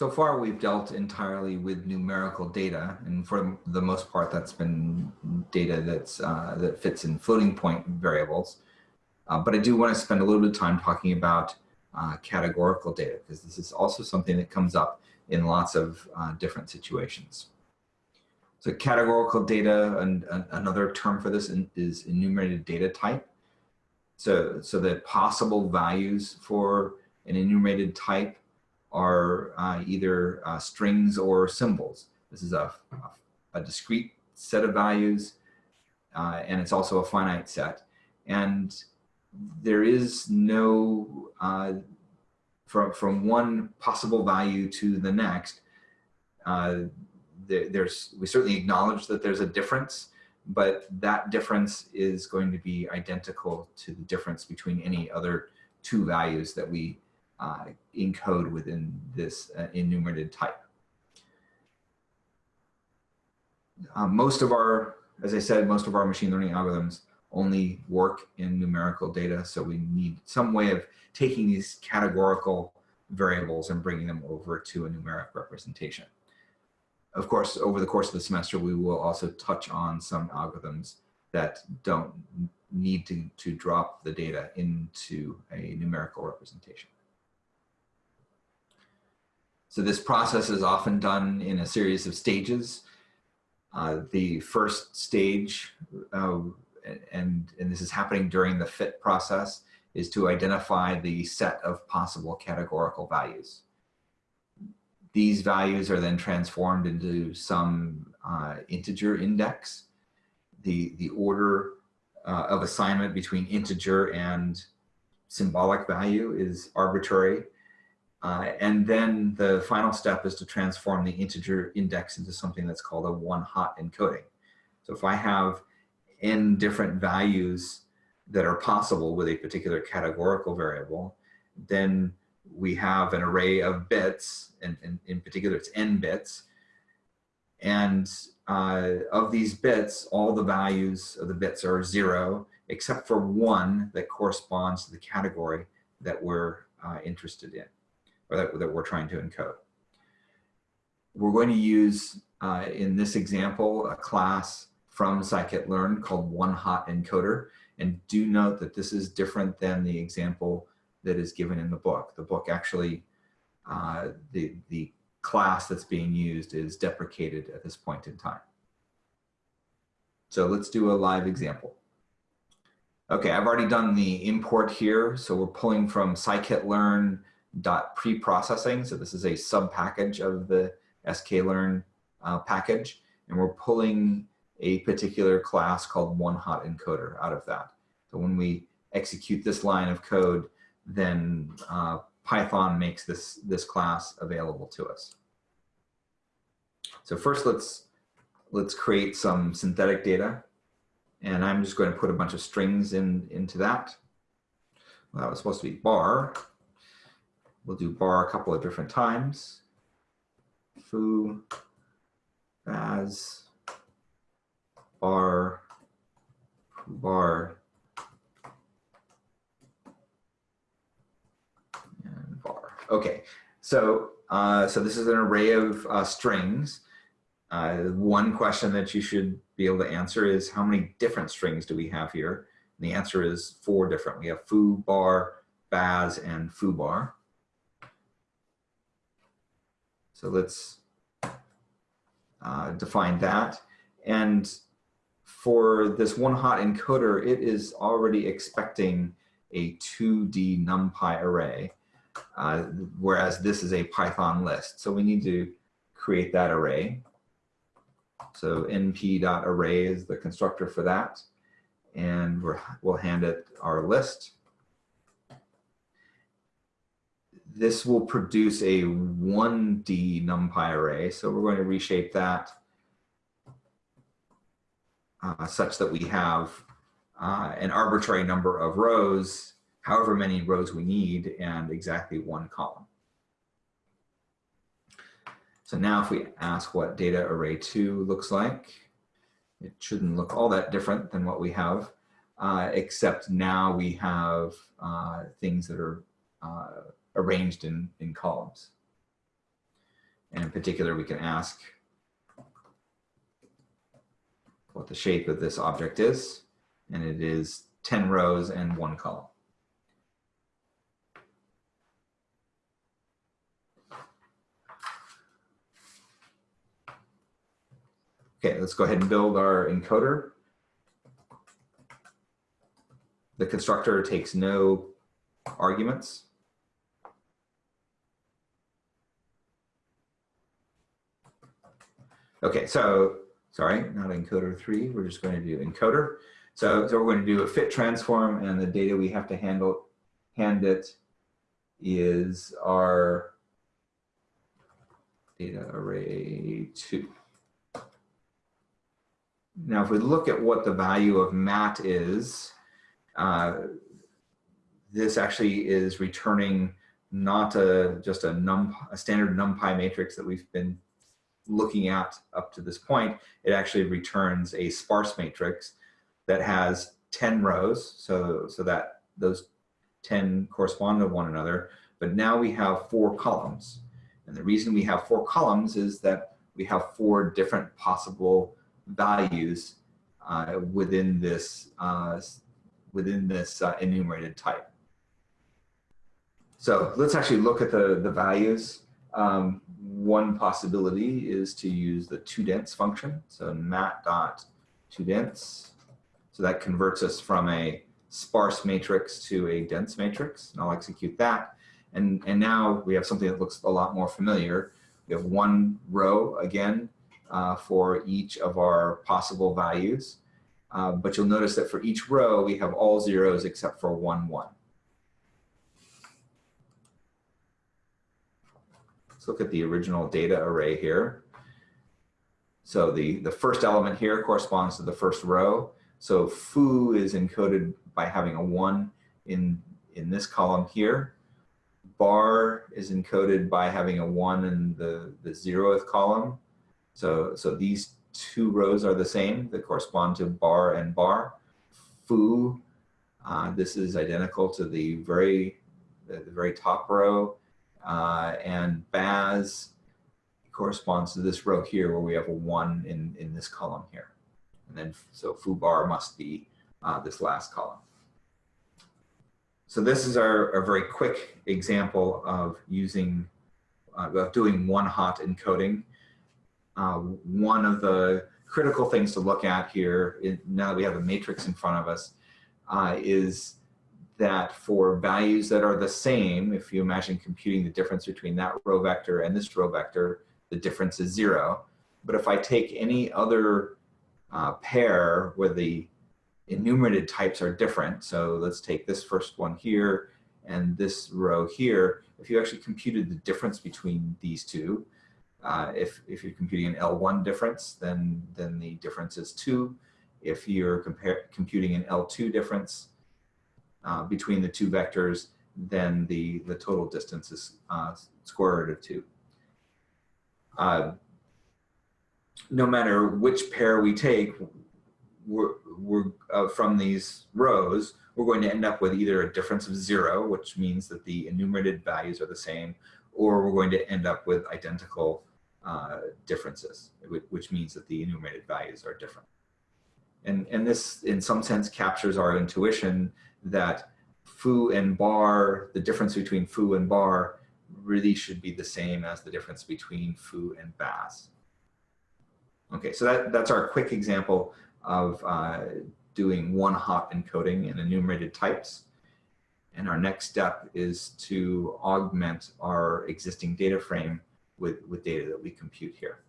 so far we've dealt entirely with numerical data, and for the most part, that's been data that's uh, that fits in floating point variables. Uh, but I do want to spend a little bit of time talking about uh, categorical data because this is also something that comes up in lots of uh, different situations. So categorical data, and, another term for this in, is enumerated data type. So, so the possible values for an enumerated type are uh, either uh, strings or symbols. This is a, a discrete set of values, uh, and it's also a finite set. And there is no, uh, from, from one possible value to the next, uh, there, there's, we certainly acknowledge that there's a difference, but that difference is going to be identical to the difference between any other two values that we uh, encode within this uh, enumerated type. Uh, most of our, as I said, most of our machine learning algorithms only work in numerical data. So we need some way of taking these categorical variables and bringing them over to a numeric representation. Of course, over the course of the semester, we will also touch on some algorithms that don't need to, to drop the data into a numerical representation. So this process is often done in a series of stages. Uh, the first stage uh, and, and this is happening during the fit process, is to identify the set of possible categorical values. These values are then transformed into some uh, integer index. The, the order uh, of assignment between integer and symbolic value is arbitrary. Uh, and then the final step is to transform the integer index into something that's called a one-hot encoding. So if I have n different values that are possible with a particular categorical variable, then we have an array of bits, and, and in particular it's n bits. And uh, of these bits, all the values of the bits are zero, except for one that corresponds to the category that we're uh, interested in, or that, that we're trying to encode. We're going to use, uh, in this example, a class from scikit-learn called One Hot Encoder. And do note that this is different than the example that is given in the book. The book actually, uh, the, the class that's being used is deprecated at this point in time. So let's do a live example. Okay, I've already done the import here. So we're pulling from scikit-learn.preprocessing. So this is a sub package of the sklearn uh, package. And we're pulling a particular class called one hot encoder out of that. So when we execute this line of code, then uh, Python makes this, this class available to us. So first let's, let's create some synthetic data. And I'm just going to put a bunch of strings in, into that. Well, that was supposed to be bar. We'll do bar a couple of different times. Foo, as, bar bar and bar. Okay, so uh, so this is an array of uh, strings. Uh, one question that you should be able to answer is how many different strings do we have here? And the answer is four different. We have foo, bar, baz, and foo bar. So let's uh, define that. And for this one hot encoder, it is already expecting a 2D NumPy array, uh, whereas this is a Python list. So we need to create that array. So np.array is the constructor for that. And we will hand it our list. This will produce a 1D NumPy array. So we're going to reshape that uh, such that we have uh, an arbitrary number of rows, however many rows we need, and exactly one column. So now if we ask what data array 2 looks like, it shouldn't look all that different than what we have, uh, except now we have uh, things that are uh, arranged in, in columns. And in particular, we can ask what the shape of this object is, and it is 10 rows and one column. Okay, let's go ahead and build our encoder. The constructor takes no arguments. Okay, so sorry, not encoder three. We're just going to do encoder. So, so we're going to do a fit transform, and the data we have to handle hand it is our data array two. Now, if we look at what the value of mat is, uh, this actually is returning not a, just a, num, a standard NumPy matrix that we've been looking at up to this point. It actually returns a sparse matrix that has 10 rows, so, so that those 10 correspond to one another. But now we have four columns. And the reason we have four columns is that we have four different possible values uh, within this uh, within this uh, enumerated type. So let's actually look at the, the values. Um, one possibility is to use the toDense function. So mat dot toDense. So that converts us from a sparse matrix to a dense matrix. And I'll execute that. And, and now we have something that looks a lot more familiar. We have one row again uh, for each of our possible values. Uh, but you'll notice that for each row, we have all zeros except for one, one. Let's look at the original data array here. So the, the first element here corresponds to the first row. So foo is encoded by having a one in, in this column here. Bar is encoded by having a one in the, the zeroth column. So, so these two rows are the same that correspond to bar and bar. Foo, uh, this is identical to the very, the, the very top row. Uh, and Baz corresponds to this row here where we have a one in, in this column here. And then, so foo bar must be uh, this last column. So this is our, our very quick example of using, uh, of doing one hot encoding uh, one of the critical things to look at here, now that we have a matrix in front of us, uh, is that for values that are the same, if you imagine computing the difference between that row vector and this row vector, the difference is zero. But if I take any other uh, pair where the enumerated types are different, so let's take this first one here and this row here, if you actually computed the difference between these two, uh, if, if you're computing an L1 difference, then, then the difference is 2. If you're compare, computing an L2 difference uh, between the two vectors, then the, the total distance is uh, square root of 2. Uh, no matter which pair we take, we're, we're uh, from these rows, we're going to end up with either a difference of 0, which means that the enumerated values are the same, or we're going to end up with identical uh, differences, which means that the enumerated values are different. And, and this, in some sense, captures our intuition that foo and bar, the difference between foo and bar really should be the same as the difference between foo and baz. Okay, so that, that's our quick example of uh, doing one hot encoding in enumerated types. And our next step is to augment our existing data frame with, with data that we compute here.